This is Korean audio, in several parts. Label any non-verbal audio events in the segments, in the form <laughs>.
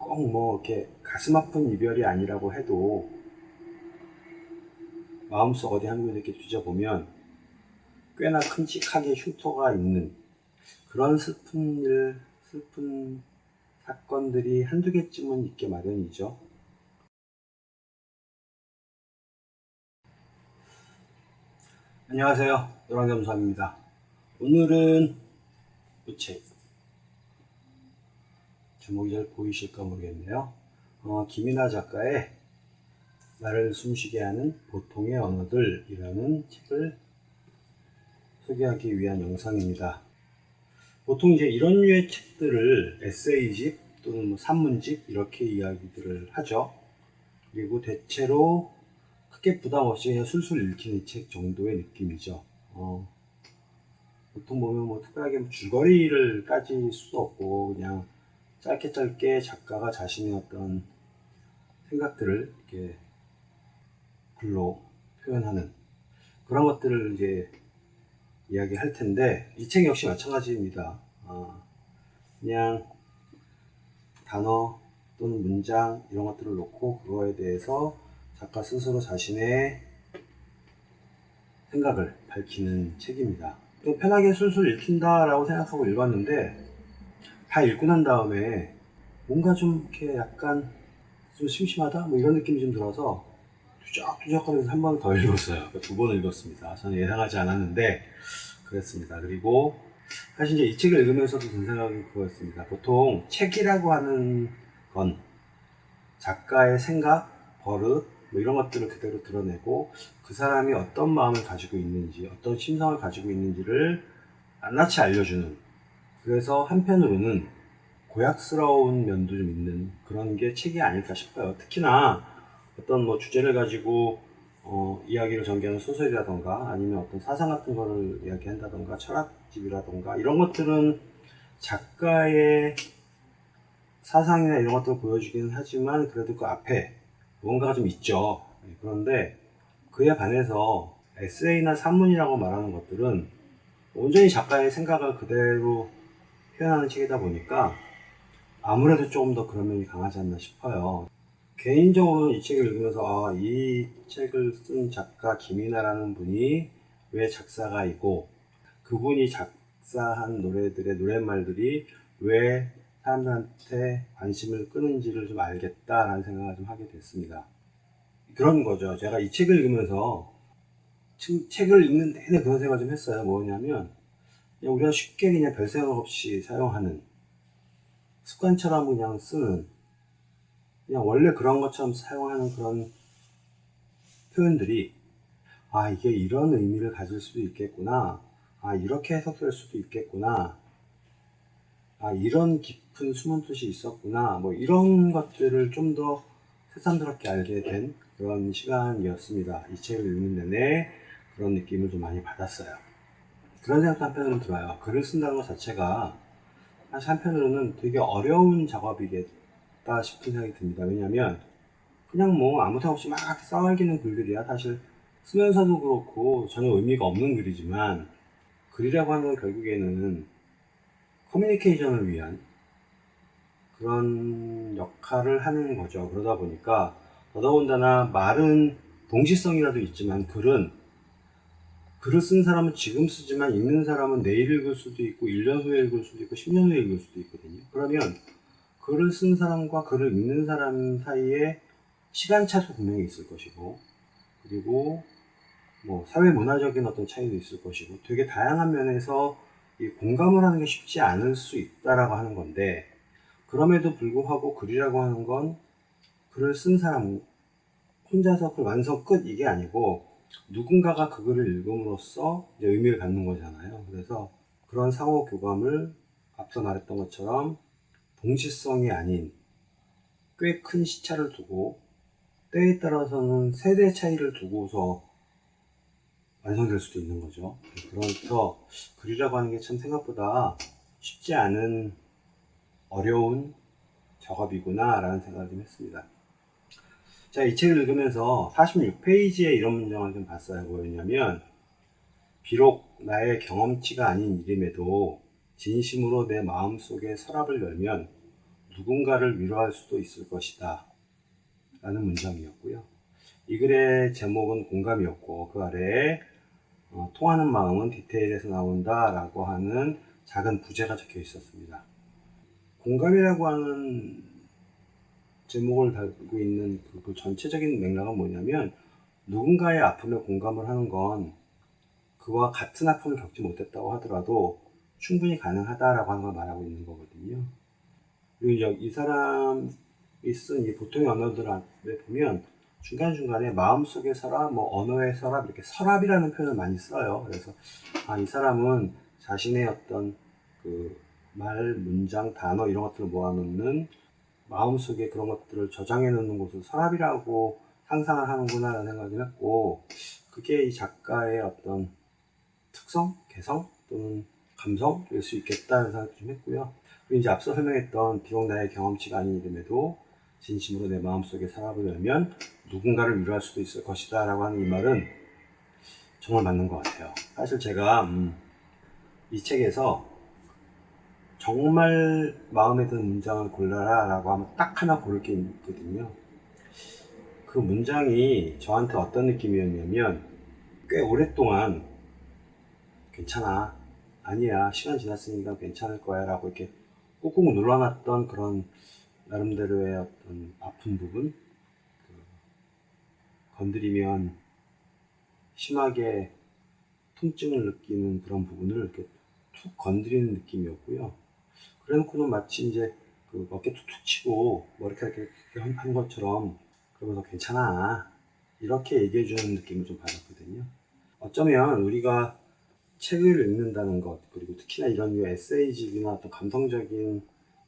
꼭 뭐 이렇게 가슴 아픈 이별이 아니라고 해도 마음속 어디 한 군데 이렇게 뒤져보면 꽤나 큼직하게 흉터가 있는 그런 슬픈 일, 슬픈 사건들이 한두 개쯤은 있게 마련이죠. 안녕하세요. 노랑겸수함입니다. 오늘은 이 책, 제목이 잘 보이실까 모르겠네요. 어, 김이나 작가의 나를 숨쉬게 하는 보통의 언어들이라는 책을 소개하기 위한 영상입니다. 보통 이제 이런 류의 책들을 에세이집 또는 뭐 산문집 이렇게 이야기들을 하죠. 그리고 대체로 크게 부담 없이 그냥 술술 읽히는 책 정도의 느낌이죠. 어, 보통 보면 뭐 특별하게 뭐 줄거리를 까질 수도 없고 그냥 짧게 짧게 작가가 자신의 어떤 생각들을 이렇게 글로 표현하는 그런 것들을 이제 이야기할 텐데 이 책 역시 마찬가지입니다. 어, 그냥 단어 또는 문장 이런 것들을 놓고 그거에 대해서 작가 스스로 자신의 생각을 밝히는 책입니다. 또 편하게 술술 읽힌다라고 생각하고 읽었는데 다 읽고 난 다음에 뭔가 좀 이렇게 약간 좀 심심하다 뭐 이런 느낌이 좀 들어서 뚜적뚜적 하면서 한 번 더 <laughs> 읽었어요. 두번 읽었습니다. 저는 예상하지 않았는데 그랬습니다. 그리고 사실 이제 이 책을 읽으면서도 든 생각이 그거였습니다. 보통 책이라고 하는 건 작가의 생각, 버릇 뭐 이런 것들을 그대로 드러내고 그 사람이 어떤 마음을 가지고 있는지 어떤 심성을 가지고 있는지를 낱낱이 알려주는 그래서 한편으로는 고약스러운 면도 좀 있는 그런 게 책이 아닐까 싶어요. 특히나 어떤 뭐 주제를 가지고 어, 이야기를 전개하는 소설이라던가 아니면 어떤 사상 같은 거를 이야기한다던가 철학집이라던가 이런 것들은 작가의 사상이나 이런 것들을 보여주기는 하지만 그래도 그 앞에 무언가가 좀 있죠. 네, 그런데 그에 반해서 에세이나 산문이라고 말하는 것들은 온전히 작가의 생각을 그대로 표현하는 책이다 보니까 아무래도 조금 더 그런 면이 강하지 않나 싶어요. 개인적으로는 이 책을 읽으면서 아, 이 책을 쓴 작가 김이나라는 분이 왜 작사가이고 그분이 작사한 노래들의 노랫말들이 왜 사람들한테 관심을 끄는지를 좀 알겠다라는 생각을 좀 하게 됐습니다. 그런 거죠. 제가 이 책을 읽으면서 책을 읽는 내내 그런 생각을 좀 했어요. 뭐냐면 그냥 우리가 쉽게 그냥 별 생각 없이 사용하는 습관처럼 그냥 쓰는 그냥 원래 그런 것처럼 사용하는 그런 표현들이 아 이게 이런 의미를 가질 수도 있겠구나. 아 이렇게 해석될 수도 있겠구나. 아 이런 깊은 숨은 뜻이 있었구나. 뭐 이런 것들을 좀 더 새삼스럽게 알게 된 그런 시간이었습니다. 이 책을 읽는 내내 그런 느낌을 좀 많이 받았어요 그런 생각도 한편으로는 들어요. 글을 쓴다는 것 자체가 사실 한편으로는 되게 어려운 작업이겠다 싶은 생각이 듭니다. 왜냐하면 그냥 뭐 아무 생각 없이 막 써먹이는 글들이야. 사실 쓰면서도 그렇고 전혀 의미가 없는 글이지만 글이라고 하는 결국에는 커뮤니케이션을 위한 그런 역할을 하는 거죠. 그러다 보니까 더더군다나 말은 동시성이라도 있지만 글은 글을 쓴 사람은 지금 쓰지만 읽는 사람은 내일 읽을 수도 있고 1년 후에 읽을 수도 있고 10년 후에 읽을 수도 있거든요. 그러면 글을 쓴 사람과 글을 읽는 사람 사이에 시간차도 분명히 있을 것이고 그리고 뭐 사회 문화적인 어떤 차이도 있을 것이고 되게 다양한 면에서 이 공감을 하는 게 쉽지 않을 수 있다라고 하는 건데 그럼에도 불구하고 글이라고 하는 건 글을 쓴 사람 혼자서 그 완성 끝 이게 아니고 누군가가 그 글을 읽음으로써 의미를 갖는 거잖아요. 그래서 그런 상호 교감을 앞서 말했던 것처럼 동시성이 아닌 꽤 큰 시차를 두고 때에 따라서는 세대 차이를 두고서 완성될 수도 있는 거죠. 그러면서 글이라고 하는 게 참 생각보다 쉽지 않은 어려운 작업이구나 라는 생각을 좀 했습니다. 자, 이 책을 읽으면서 46페이지에 이런 문장을 좀 봤어요. 뭐였냐면 비록 나의 경험치가 아닌 일임에도 진심으로 내 마음속에 서랍을 열면 누군가를 위로할 수도 있을 것이다. 라는 문장이었고요. 이 글의 제목은 공감이었고 그 아래에 어, 통하는 마음은 디테일에서 나온다 라고 하는 작은 부제가 적혀 있었습니다. 공감이라고 하는 제목을 달고 있는 그, 그 전체적인 맥락은 뭐냐면 누군가의 아픔에 공감을 하는 건 그와 같은 아픔을 겪지 못했다고 하더라도 충분히 가능하다라고 하는 걸 말하고 있는 거거든요. 그리고 이 사람이 쓴이 보통의 언어들을 보면 중간중간에 마음속의 서랍, 뭐 언어의 서랍, 이렇게 서랍이라는 표현을 많이 써요. 그래서 아, 이 사람은 자신의 어떤 그 말, 문장, 단어 이런 것들을 모아놓는 마음속에 그런 것들을 저장해 놓는 곳을 서랍이라고 상상을 하는구나 라는 생각을 했고 그게 이 작가의 어떤 특성, 개성 또는 감성일 수 있겠다는 생각을 좀 했고요. 그리고 이제 앞서 설명했던 비록 나의 경험치가 아닌 이름에도 진심으로 내 마음속에 서랍을 열면 누군가를 위로할 수도 있을 것이다 라고 하는 이 말은 정말 맞는 것 같아요. 사실 제가 음, 이 책에서 정말 마음에 드는 문장을 골라라 라고 하면 딱 하나 고를 게 있거든요. 그 문장이 저한테 어떤 느낌이었냐면 꽤 오랫동안 괜찮아 아니야 시간 지났으니까 괜찮을 거야 라고 이렇게 꾹꾹 눌러놨던 그런 나름대로의 어떤 아픈 부분 그 건드리면 심하게 통증을 느끼는 그런 부분을 이렇게 툭 건드리는 느낌이었고요 그래놓고는 마치 이제 그 어깨 툭툭 치고 머리카락 이렇게 한 것처럼 그러면서 괜찮아. 이렇게 얘기해 주는 느낌을 좀 받았거든요. 어쩌면 우리가 책을 읽는다는 것 그리고 특히나 이런 류 에세이집이나 어떤 감성적인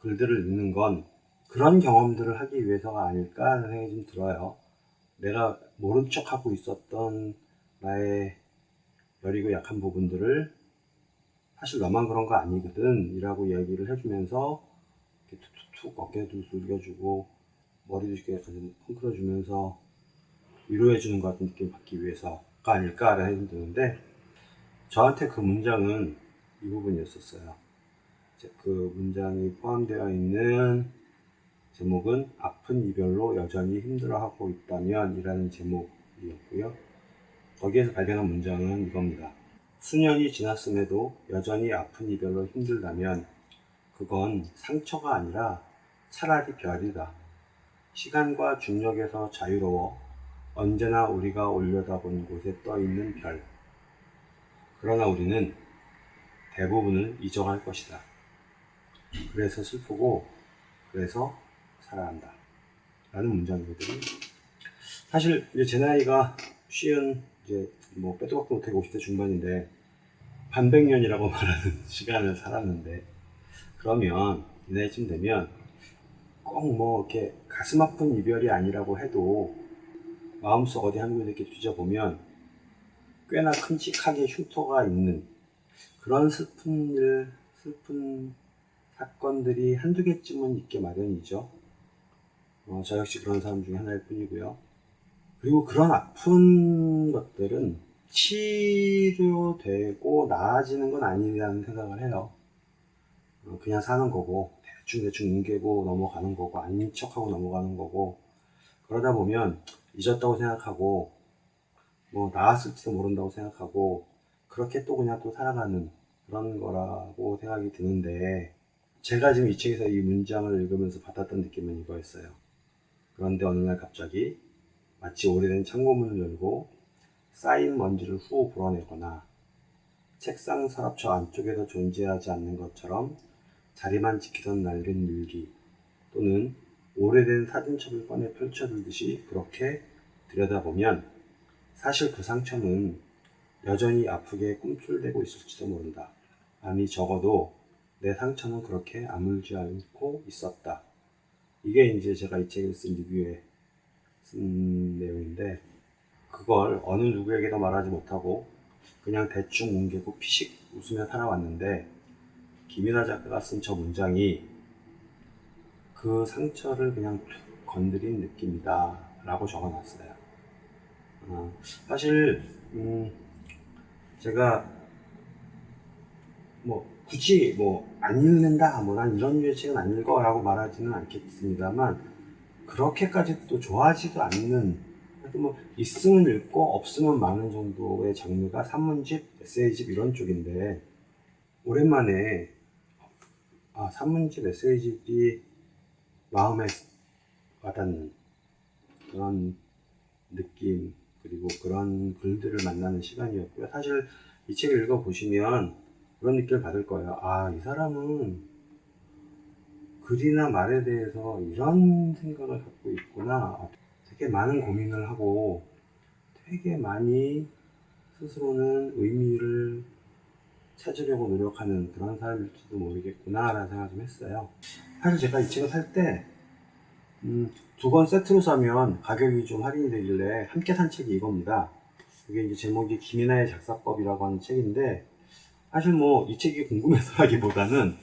글들을 읽는 건 그런 경험들을 하기 위해서가 아닐까 하는 생각이 좀 들어요. 내가 모른 척 하고 있었던 나의 여리고 약한 부분들을 사실 너만 그런 거 아니거든. 이라고 얘기를 해주면서 이렇게 툭툭툭 어깨도 숙여주고 머리도 이렇게 펑크려 주면서 위로해 주는 것 같은 느낌을 받기 위해서가 아닐까라는 생각이 드는데 저한테 그 문장은 이 부분이었었어요. 그 문장이 포함되어 있는 제목은 아픈 이별로 여전히 힘들어하고 있다면 이라는 제목이었고요. 거기에서 발견한 문장은 이겁니다 수년이 지났음에도 여전히 아픈 이별로 힘들다면 그건 상처가 아니라 차라리 별이다. 시간과 중력에서 자유로워 언제나 우리가 올려다본 곳에 떠있는 별. 그러나 우리는 대부분을 잊어갈 것이다. 그래서 슬프고 그래서 살아간다. 라는 문장이거든요. 사실 이제 제 나이가 쉬운 이제 뭐 빼도 박도 못하게 50대 중반인데 반백년이라고 <laughs> 말하는 시간을 살았는데 그러면 이 나이쯤 되면 꼭 뭐 이렇게 가슴 아픈 이별이 아니라고 해도 마음속 어디 한 군데 이렇게 뒤져보면 꽤나 큼직하게 흉터가 있는 그런 슬픈 일, 슬픈 사건들이 한두 개쯤은 있게 마련이죠. 어, 저 역시 그런 사람 중에 하나일 뿐이고요. 그리고 그런 아픈 것들은 치료되고 나아지는 건 아니라는 생각을 해요. 어, 그냥 사는 거고 대충대충 뭉개고 넘어가는 거고 아닌 척하고 넘어가는 거고 그러다 보면 잊었다고 생각하고 뭐 나았을지도 모른다고 생각하고 그렇게 또 그냥 또 살아가는 그런 거라고 생각이 드는데 제가 지금 이 책에서 이 문장을 읽으면서 받았던 느낌은 이거였어요. 그런데 어느 날 갑자기 마치 오래된 창고문을 열고 쌓인 먼지를 후 불어내거나 책상 서랍처 안쪽에서 존재하지 않는 것처럼 자리만 지키던 낡은 일기 또는 오래된 사진첩을 꺼내 펼쳐들듯이 그렇게 들여다보면 사실 그 상처는 여전히 아프게 꿈틀대고 있을지도 모른다. 아니 적어도 내 상처는 그렇게 아물지 않고 있었다. 이게 이제 제가 이 책을 쓴 리뷰에 쓴 내용인데 그걸 어느 누구에게도 말하지 못하고 그냥 대충 뭉개고 피식 웃으며 살아왔는데 김윤아 작가가 쓴 저 문장이 그 상처를 그냥 툭 건드린 느낌이다 라고 적어놨어요. 어, 사실 음, 제가 뭐 굳이 뭐 안 읽는다, 뭐 난 이런 류의 책은 안 읽어 라고 말하지는 않겠습니다만 그렇게까지 또 좋아하지도 않는 뭐 있으면 읽고 없으면 많은 정도의 장르가 산문집, 에세이집 이런 쪽인데 오랜만에 아 산문집, 에세이집이 마음에 와닿는 그런 느낌 그리고 그런 글들을 만나는 시간이었고요. 사실 이 책을 읽어보시면 그런 느낌을 받을 거예요. 아, 이 사람은 글이나 말에 대해서 이런 생각을 갖고 있구나. 되게 많은 고민을 하고 되게 많이 스스로는 의미를 찾으려고 노력하는 그런 사람일지도 모르겠구나 라는 생각을 좀 했어요. 사실 제가 이 책을 살 때, 음, 세트로 사면 가격이 좀 할인이 되길래 함께 산 책이 이겁니다. 이게 이제 제목이 김이나의 작사법이라고 하는 책인데, 사실 뭐 이 책이 궁금해서라기보다는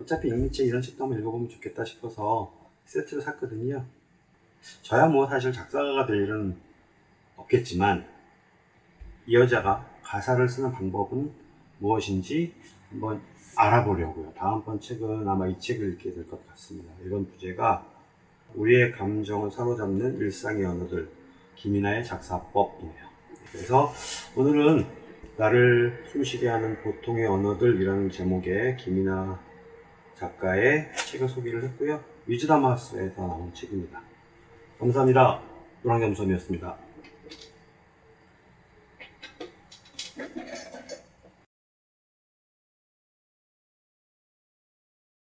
어차피 읽미책 이런 책도 한번 읽어보면 좋겠다 싶어서 세트를 샀거든요. 저야 뭐 사실 작사가가 될 일은 없겠지만 이 여자가 가사를 쓰는 방법은 무엇인지 한번 알아보려고요. 다음번 책은 아마 이 책을 읽게 될 것 같습니다. 이번 부제가 우리의 감정을 사로잡는 일상의 언어들 김이나의 작사법이네요. 그래서 오늘은 나를 숨쉬게 하는 보통의 언어들이라는 제목의 김이나 작가의 책을 소개를 했고요. 위즈다마스에서 나온 책입니다. 감사합니다. 노랑겸섬이었습니다.